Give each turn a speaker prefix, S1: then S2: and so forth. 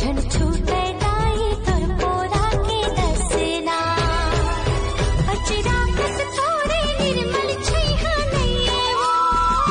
S1: turn to that.